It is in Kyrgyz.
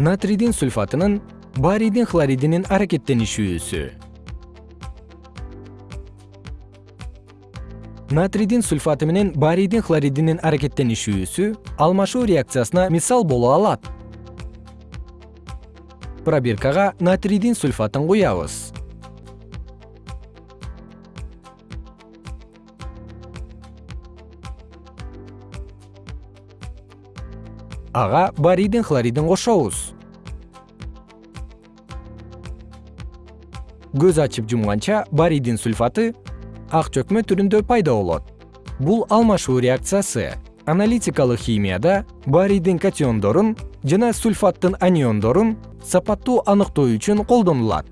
натрийдин сульфатынын барийдин хлоридинин аракеттенишүүсү. Натрийдин сульфаты менен барийдин хлоридинин аракеттенишүүсү алмашуу реакциясына мисал боло алат. Пробиркага натрийдин сульфатын куябыз ага барийдин хлоридин кошобуз. Көз ачып жумганча барийдин сульфаты ак чөкмө түрүндө пайда болот. Бул алмашуу реакциясы аналитикалык химияда барийдин катиондорун жана сульфаттын аниондорун сапаттуу аныктоо үчүн колдонулат